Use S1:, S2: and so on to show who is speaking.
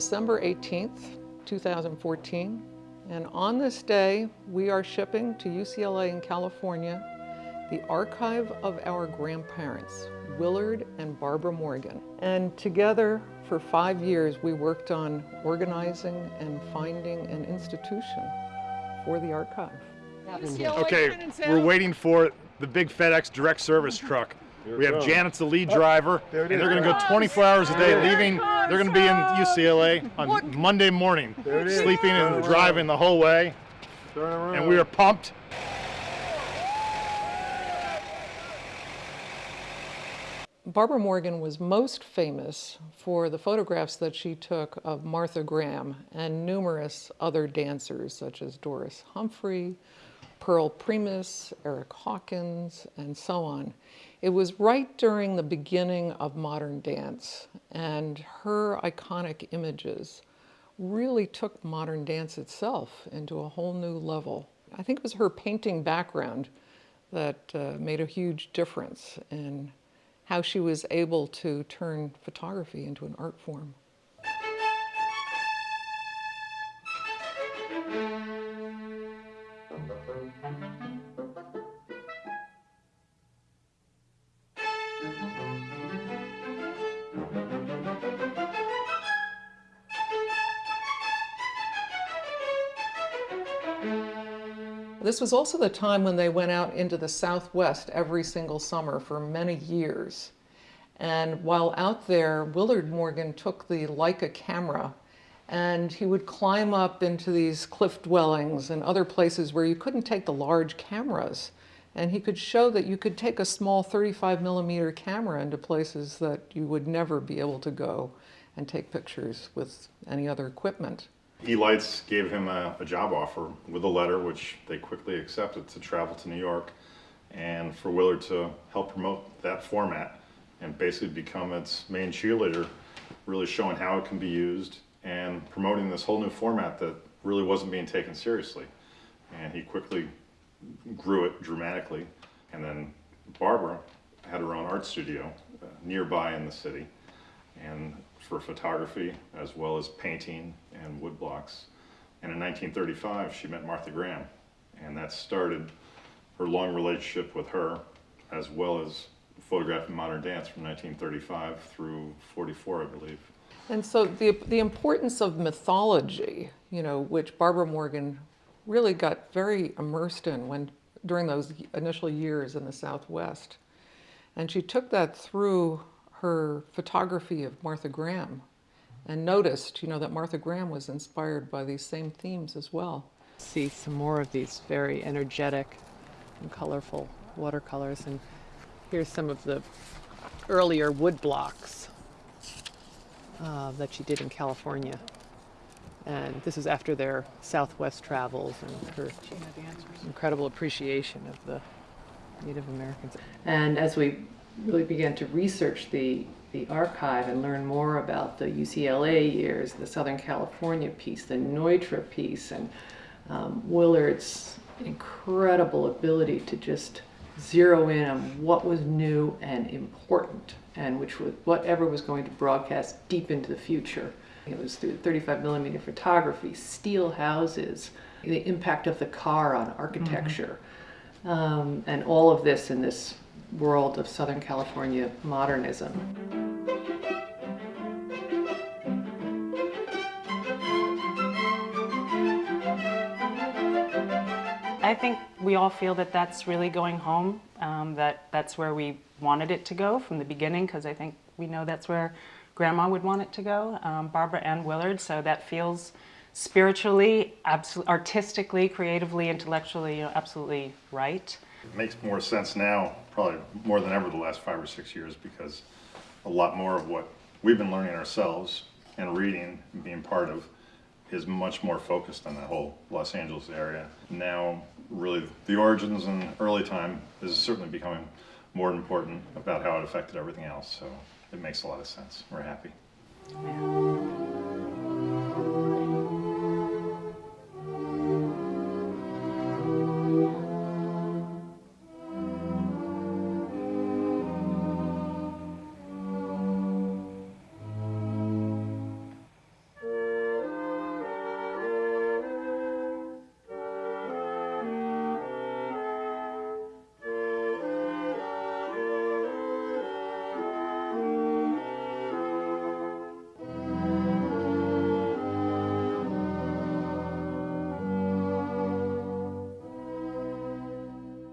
S1: December 18th, 2014. And on this day, we are shipping to UCLA in California the archive of our grandparents, Willard and Barbara Morgan. And together, for five years, we worked on organizing and finding an institution for the archive.
S2: Okay, we're waiting for the big FedEx direct service truck. We have Janet's the lead oh, driver,
S3: there
S2: and they're going to go 24 hours a day, leaving. They're going to be in UCLA on Monday morning,
S3: There it is.
S2: sleeping and driving the whole way, and we are pumped.
S1: Barbara Morgan was most famous for the photographs that she took of Martha Graham and numerous other dancers such as Doris Humphrey, Pearl Primus, Erick Hawkins, and so on. It was right during the beginning of modern dance, and her iconic images really took modern dance itself into a whole new level. I think it was her painting background that uh, made a huge difference in how she was able to turn photography into an art form. This was also the time when they went out into the Southwest every single summer for many years. And while out there, Willard Morgan took the Leica camera and he would climb up into these cliff dwellings and other places where you couldn't take the large cameras. And he could show that you could take a small 35 millimeter camera into places that you would never be able to go and take pictures with any other equipment.
S4: E-Lights gave him a, a job offer with a letter, which they quickly accepted, to travel to New York and for Willard to help promote that format and basically become its main cheerleader, really showing how it can be used and promoting this whole new format that really wasn't being taken seriously. And he quickly grew it dramatically. And then Barbara had her own art studio uh, nearby in the city and for photography as well as painting and woodblocks. And in 1935, she met Martha Graham, and that started her long relationship with her, as well as photographing modern dance from 1935 through 44, I believe.
S1: And so the, the importance of mythology, you know, which Barbara Morgan really got very immersed in when, during those initial years in the Southwest. And she took that through her photography of Martha Graham and noticed, you know, that Martha Graham was inspired by these same themes as well.
S5: see some more of these very energetic and colorful watercolors. And here's some of the earlier wood blocks uh, that she did in California. And this is after their Southwest travels and her incredible appreciation of the Native Americans. And as we really began to research the, the archive and learn more about the UCLA years, the Southern California piece, the Neutra piece, and um, Willard's incredible ability to just zero in on what was new and important and which was whatever was going to broadcast deep into the future. It was through 35 millimeter photography, steel houses, the impact of the car on architecture, um, and all of this in this world of Southern California modernism.
S6: I think we all feel that that's really going home, um, that that's where we wanted it to go from the beginning, because I think we know that's where Grandma would want it to go, um, Barbara and Willard, so that feels spiritually, artistically, creatively, intellectually, you know, absolutely right.
S4: It makes more sense now, probably more than ever the last five or six years, because a lot more of what we've been learning ourselves and reading and being part of is much more focused on that whole Los Angeles area. Now, really, the origins and early time is certainly becoming more important about how it affected everything else, so it makes a lot of sense. We're happy.
S6: Yeah.